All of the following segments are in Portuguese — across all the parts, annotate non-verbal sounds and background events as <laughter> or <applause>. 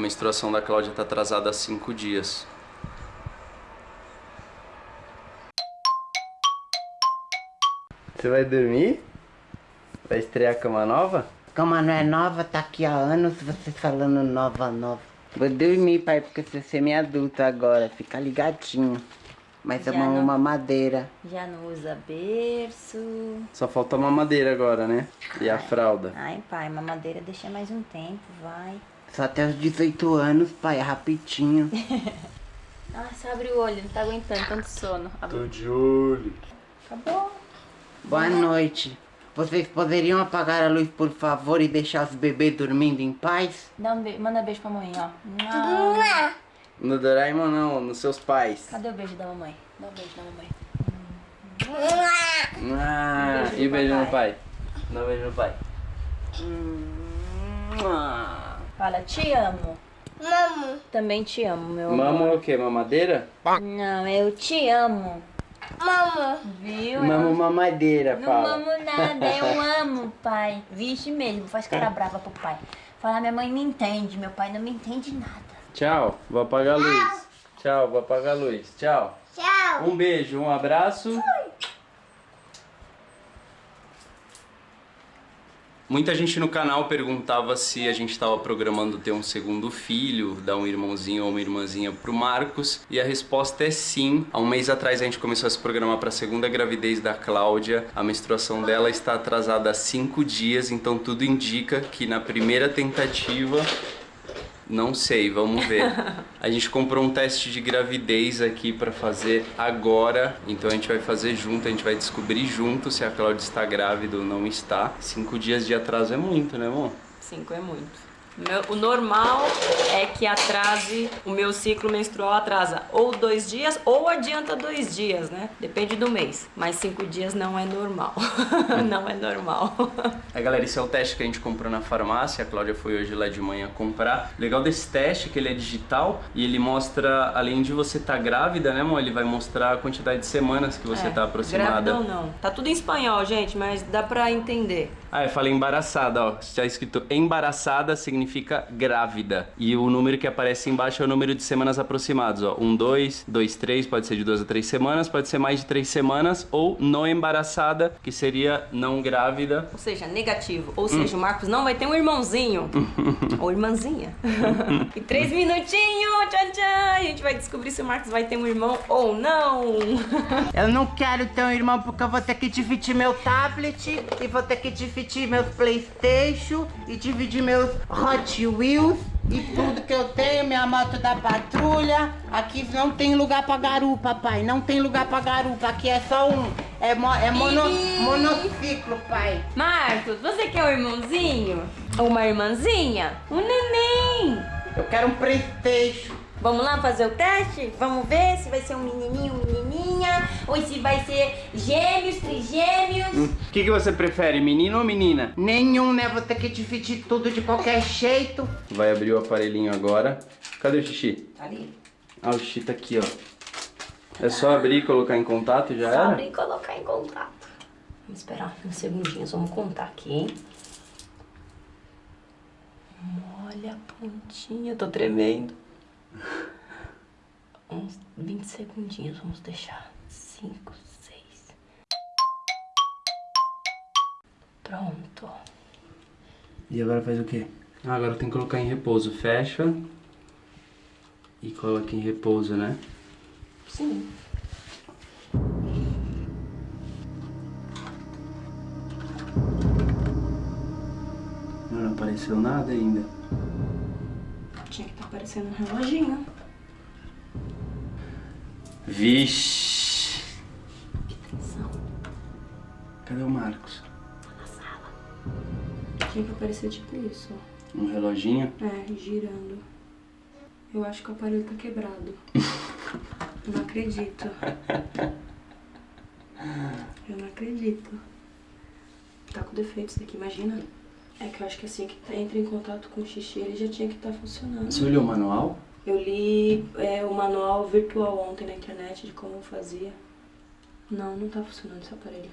A menstruação da Cláudia tá atrasada há cinco dias. Você vai dormir? Vai estrear a cama nova? Cama não é nova, tá aqui há anos, você falando nova, nova. Vou dormir, pai, porque você é semi-adulto agora, fica ligadinho. Mas é uma não. mamadeira. Já não usa berço. Só falta a mamadeira agora, né? E a fralda. Ai, pai, mamadeira deixa mais um tempo, vai. Só até os 18 anos, pai, é rapidinho. <laughs> Nossa, abre o olho, não tá aguentando tanto sono. Abre- de olho. Acabou. Boa noite. Vocês poderiam apagar a luz, por favor, e deixar os bebês dormindo em paz? Dá um be... Manda beijo pra mãe, ó. Mua. No Doraemon não, nos seus pais. Cadê o beijo da mamãe? Dá um beijo da mamãe. Ah, beijo e beijo no pai. Dá um beijo no pai. Fala, te amo. Mamo. Também te amo, meu amor. Mamo é o quê? Mamadeira? Não, eu te amo. Mamo. Viu? Mamo mamadeira, Não fala. amo nada, eu amo, pai. Vixe mesmo, faz cara brava pro pai. Fala, minha mãe me entende, meu pai não me entende nada. Tchau, vou apagar a luz. Tchau, vou apagar a luz. Tchau. Tchau. Um beijo, um abraço. Muita gente no canal perguntava se a gente estava programando ter um segundo filho, dar um irmãozinho ou uma irmãzinha pro Marcos, e a resposta é sim. Há um mês atrás a gente começou a se programar para a segunda gravidez da Cláudia. A menstruação dela está atrasada há cinco dias, então tudo indica que na primeira tentativa não sei, vamos ver. <laughs> A gente comprou um teste de gravidez aqui pra fazer agora, então a gente vai fazer junto, a gente vai descobrir junto se a Cláudia está grávida ou não está. Cinco dias de atraso é muito, né, amor? Cinco é muito. O normal é que atrase, o meu ciclo menstrual atrasa ou dois dias ou adianta dois dias, né? Depende do mês. Mas cinco dias não é normal. <laughs> não é normal. É, galera, esse é o teste que a gente comprou na farmácia. A Cláudia foi hoje lá de manhã comprar. O legal desse teste é que ele é digital e ele mostra, além de você estar grávida, né, amor? Ele vai mostrar a quantidade de semanas que você É, está aproximada. Grávida ou não. Tá tudo em espanhol, gente, mas dá pra entender. Ah, eu falei embaraçada, ó. Está escrito embaraçada significa grávida. E o número que aparece embaixo é o número de semanas aproximados, ó. Um, dois, dois, três, pode ser de duas a três semanas, pode ser mais de três semanas, ou não embaraçada, que seria não grávida. Ou seja, negativo. Ou seja, o Marcos não vai ter um irmãozinho. <laughs> ou irmãzinha. <laughs> e três minutinhos, tchau, tchau. A gente vai descobrir se o Marcos vai ter um irmão ou não. Eu não quero ter um irmão porque eu vou ter que dividir meu tablet e vou ter que dividir meus Playstation e dividir meus Hot Wheels e tudo que eu tenho, minha moto da patrulha. Aqui não tem lugar pra garupa, pai. Não tem lugar pra garupa. Aqui é só um. É, mo, é mono, monociclo, pai. Marcos, você quer um irmãozinho? Uma irmãzinha? Um neném! Eu quero um Playstation. Vamos lá fazer o teste? Vamos ver se vai ser um menininho, menininha, ou se vai ser gêmeos, trigêmeos. O que, que você prefere, menino ou menina? Nenhum, né? Vou ter que dividir tudo de qualquer jeito. Vai abrir o aparelhinho agora. Cadê o xixi? Ali. Ah, o xixi tá aqui, ó. É só abrir e colocar em contato e já Só era? abrir e colocar em contato. Vamos esperar uns segundinhos, vamos contar aqui, hein? Olha a pontinha, tô tremendo. Uns 20 segundinhos, vamos deixar. 5, 6. Pronto. E agora faz o quê? Ah, agora tem que colocar em repouso. Fecha. E coloca em repouso, né? Sim. Não apareceu nada ainda. Tinha que estar aparecendo um reloginho. Vixe. Atenção. Cadê o Marcos? Tinha que aparecer tipo isso, ó. Um reloginho? É, girando. Eu acho que o aparelho tá quebrado. <laughs> Não acredito. Eu não acredito. Tá com defeito isso daqui, imagina. É que eu acho que assim que tá- entra em contato com o xixi, ele já tinha que estar funcionando. Você olhou o manual? Eu li é, o manual virtual ontem na internet de como fazia. Não, não tá funcionando esse aparelho.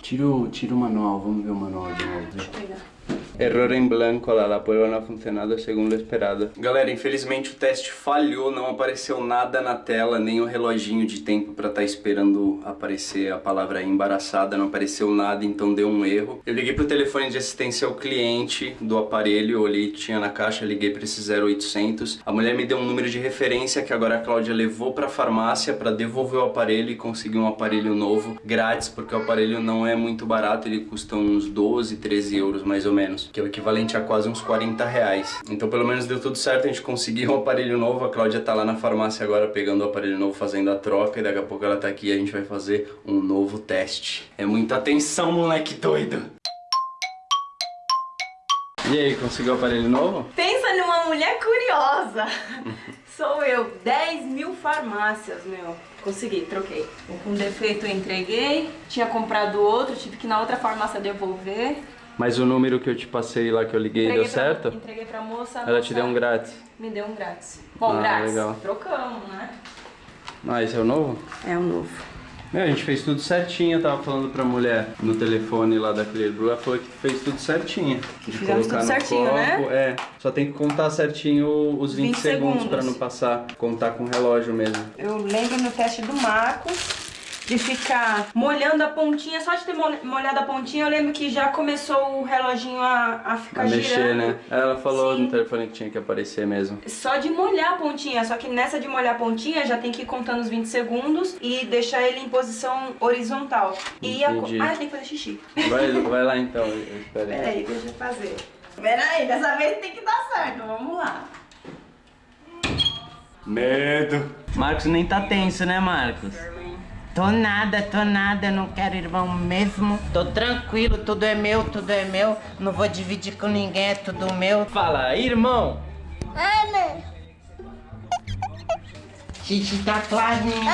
Tira o, tira o manual, vamos ver o manual de novo. Deixa eu pegar. Error em blanco, olha lá, a não ha funcionado segundo o esperado. Galera, infelizmente o teste falhou, não apareceu nada na tela, nem o reloginho de tempo pra estar esperando aparecer a palavra embaraçada, não apareceu nada, então deu um erro. Eu liguei pro telefone de assistência ao cliente do aparelho, olhei, tinha na caixa, liguei pra esse 0800. A mulher me deu um número de referência que agora a Cláudia levou pra farmácia pra devolver o aparelho e conseguir um aparelho novo grátis, porque o aparelho não é muito barato, ele custa uns 12, 13 euros mais ou menos, que é o equivalente a quase uns 40 reais. Então pelo menos deu tudo certo, a gente conseguiu um aparelho novo, a Cláudia tá lá na farmácia agora pegando o aparelho novo, fazendo a troca e daqui a pouco ela tá aqui e a gente vai fazer um novo teste. É muita atenção, moleque doido! E aí, conseguiu o aparelho novo? Pensa numa mulher curiosa. <laughs> Sou eu. 10 mil farmácias, meu. Consegui, troquei. O com defeito eu entreguei. Tinha comprado outro, tive que na outra farmácia devolver. Mas o número que eu te passei lá que eu liguei Entreguei deu pra- certo? Entreguei pra moça. Ela moça te deu um grátis. Me deu um grátis. Bom, Ah, grátis. legal. Trocamos, né? Ah, esse é o novo? É o novo. Meu, a gente fez tudo certinho, eu tava falando pra mulher no telefone lá da Clear Blue, ela falou que fez tudo certinho. De Fizemos tudo certinho, copo, né? É, só tem que contar certinho os 20, 20 segundos, segundos. pra não passar, contar com o relógio mesmo. Eu lembro no teste do Marcos de ficar molhando a pontinha, só de ter mol- molhado a pontinha, eu lembro que já começou o reloginho a, a ficar Pra mexer, girando. né? Ela falou Sim. no telefone que tinha que aparecer mesmo. Só de molhar a pontinha, só que nessa de molhar a pontinha já tem que ir contando os 20 segundos e deixar ele em posição horizontal. E a... Entendi. Ah, tem que fazer xixi. Vai, vai lá então, <laughs> eu espero. aí. Peraí, deixa eu fazer. Peraí, dessa vez tem que dar certo, vamos lá. Medo. Marcos nem tá tenso, né, Marcos? Tô nada, tô nada, não quero irmão mesmo. Tô tranquilo, tudo é meu, tudo é meu. Não vou dividir com ninguém, é tudo meu. Fala, irmão. Ana. Xixi tá clarinho.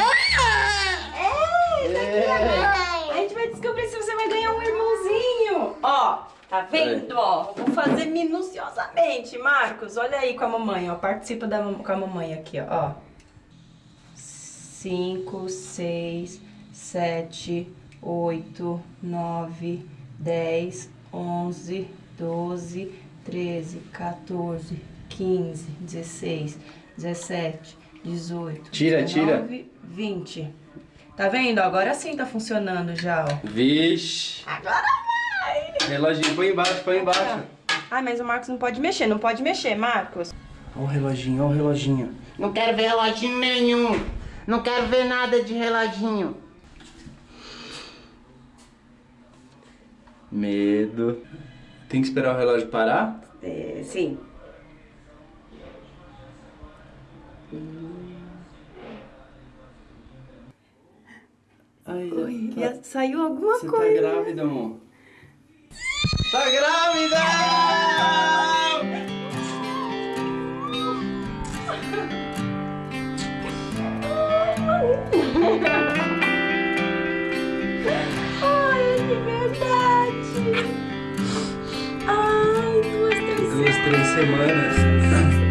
A gente vai descobrir se você vai ganhar um irmãozinho. Ó, tá vendo? Ó, vou fazer minuciosamente. Marcos, olha aí com a mamãe, ó. Participa da, com a mamãe aqui, ó. Cinco, seis, sete, oito, nove, dez, onze, doze, treze, 14, 15, 16, 17, 18, Tira, tira. 19, 20. Tá vendo? Agora sim tá funcionando já, ó. Vixe. Agora vai! Reloginho, põe embaixo, põe embaixo. Ai, mas o Marcos não pode mexer, não pode mexer, Marcos. Ó o reloginho, ó o reloginho. Não quero ver reloginho nenhum. Não quero ver nada de reloginho. Medo. Tem que esperar o relógio parar? É, sim. Ai, Oi, saiu alguma Você tá coisa. grávida, amor? Tá grávida! Ai, de verdade. Ai, duas, três Duas, três semanas.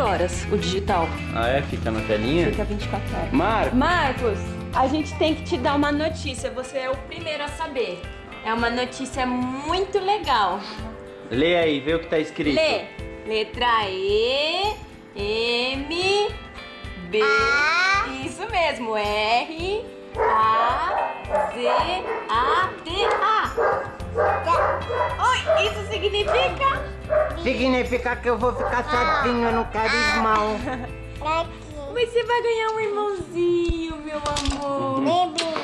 24 horas o digital. Ah, é? Fica na telinha? Fica 24 horas. Marco! Marcos, a gente tem que te dar uma notícia. Você é o primeiro a saber. É uma notícia muito legal. Lê aí, vê o que tá escrito. Lê. Letra E, M, B. Isso mesmo. R, A, Z, A, T, A. Oi, isso significa? Significa que eu vou ficar sozinho, eu não quero irmão. <laughs> Aqui. Você vai ganhar um irmãozinho, meu amor. Baby.